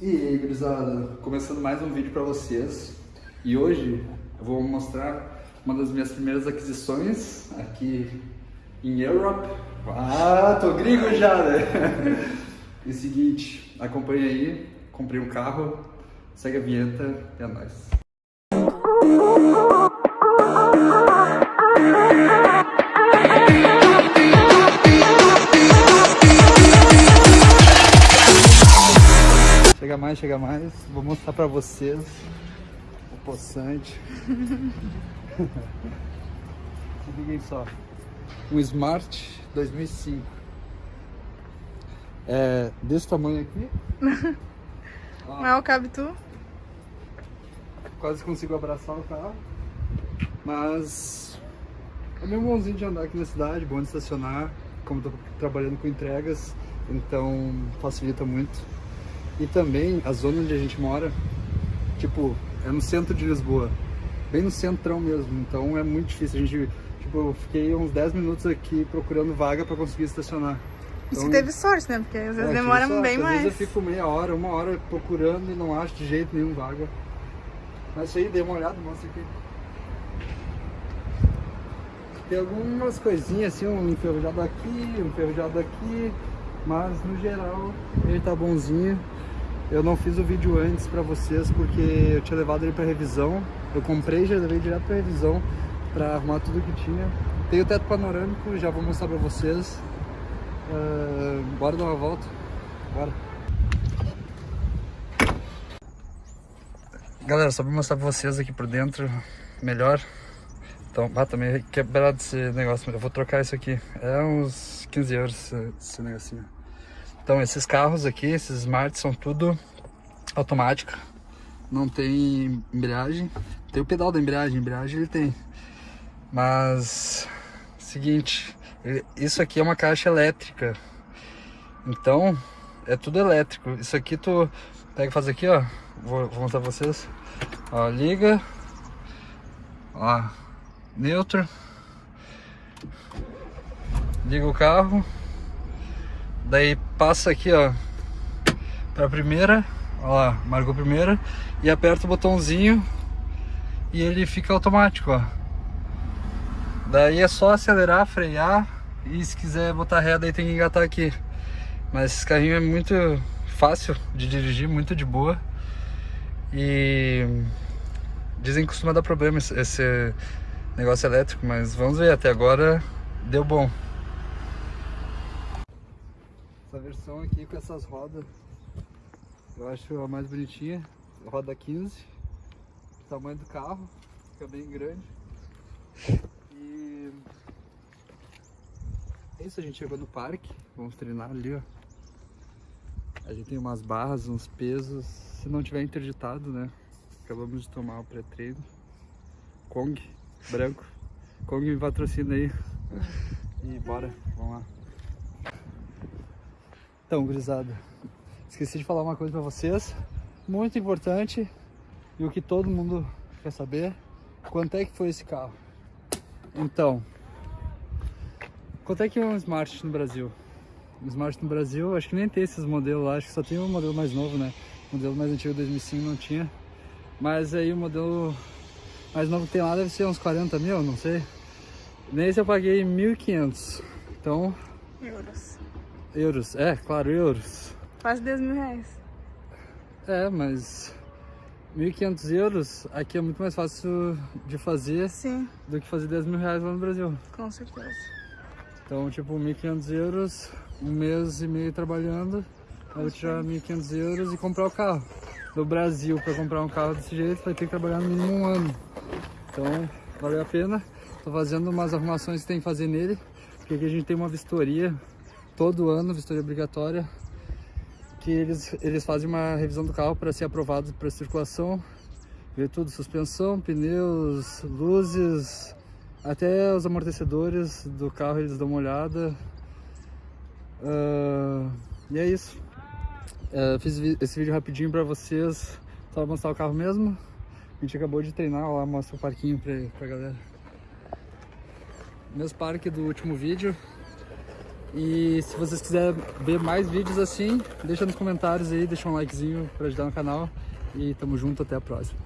E aí, gurizada, começando mais um vídeo para vocês. E hoje eu vou mostrar uma das minhas primeiras aquisições aqui em Europe. Ah, tô gringo já, né? e seguinte, acompanha aí, comprei um carro, segue a vinheta e é nóis. Chega mais, chega mais. Vou mostrar pra vocês o poçante. Liguem só. Um Smart 2005. É desse tamanho aqui. Mal cabe tu? Quase consigo abraçar o carro. Mas é meio bonzinho de andar aqui na cidade, bom de estacionar. Como estou trabalhando com entregas, então facilita muito. E também a zona onde a gente mora, tipo, é no centro de Lisboa, bem no centrão mesmo, então é muito difícil. A gente, tipo, eu fiquei uns 10 minutos aqui procurando vaga para conseguir estacionar. Então, Você teve sorte, né? Porque às vezes é, demora sorte. bem Às mais. vezes eu fico meia hora, uma hora procurando e não acho de jeito nenhum vaga. Mas isso aí, dei uma olhada, mostra aqui. Tem algumas coisinhas assim, um enferrujado aqui, um enferrujado aqui, mas no geral ele tá bonzinho. Eu não fiz o vídeo antes pra vocês porque eu tinha levado ele pra revisão. Eu comprei já levei direto pra revisão pra arrumar tudo que tinha. Tem o teto panorâmico, já vou mostrar pra vocês. Ah, bora dar uma volta? Bora. Galera, só pra mostrar pra vocês aqui por dentro melhor. Então, ah, também quebrado esse negócio, eu vou trocar isso aqui. É uns 15 euros esse, esse negocinho. Então, esses carros aqui, esses Smart, são tudo automática. Não tem embreagem. Tem o pedal da embreagem, embreagem ele tem. Mas, seguinte, isso aqui é uma caixa elétrica. Então, é tudo elétrico. Isso aqui tu pega e faz aqui, ó. Vou, vou mostrar pra vocês. Ó, liga. Ó, neutro. Liga o carro. Daí passa aqui, ó, pra primeira. Ó lá, marcou a primeira. E aperta o botãozinho e ele fica automático, ó. Daí é só acelerar, frear e se quiser botar ré, daí tem que engatar aqui. Mas esse carrinho é muito fácil de dirigir, muito de boa. E dizem que costuma dar problema esse- esse negócio elétrico, mas vamos ver, até agora deu bom. Essa versão aqui com essas rodas, eu acho a mais bonitinha, roda 15, o tamanho do carro, fica bem grande. E é isso, a gente chegou no parque, vamos treinar ali, ó. A gente tem umas barras, uns pesos, se não tiver interditado, né? Acabamos de tomar o pré-treino. Kong, branco. Kong me patrocina aí. E bora, vamos lá. Então, gurizada, esqueci de falar uma coisa pra vocês, muito importante, e o que todo mundo quer saber, quanto é que foi esse carro? Então, quanto é que é um Smart no Brasil? Um Smart no Brasil, acho que nem tem esses modelos lá, acho que só tem o modelo mais novo, né? O modelo mais antigo, 2005, não tinha. Mas aí o modelo mais novo que tem lá deve ser uns 40 mil, não sei. Nesse eu paguei 1.500, então, Euros. Euros, é, claro, euros. Quase 10 mil reais. É, mas 1.500 euros aqui é muito mais fácil de fazer Sim, do que fazer 10 mil reais lá no Brasil. com certeza. Então, tipo, 1.500 euros, um mês e meio trabalhando, aí eu tirar 1.500 euros e comprar o carro. No Brasil, para comprar um carro desse jeito, vai ter que trabalhar no mínimo um ano. Então, valeu a pena. Tô fazendo umas arrumações que tem que fazer nele, porque aqui a gente tem uma vistoria todo ano, vistoria obrigatória, que eles, eles fazem uma revisão do carro para ser aprovado para circulação, ver tudo, suspensão, pneus, luzes, até os amortecedores do carro eles dão uma olhada. Ah, e é isso. Ah, fiz esse vídeo rapidinho pra vocês, só pra mostrar o carro mesmo. A gente acabou de treinar lá, mostra o parquinho pra, pra galera. Mesmo parque do último vídeo. E se vocês quiserem ver mais vídeos assim, deixa nos comentários aí, deixa um likezinho pra ajudar no canal. E tamo junto, até a próxima.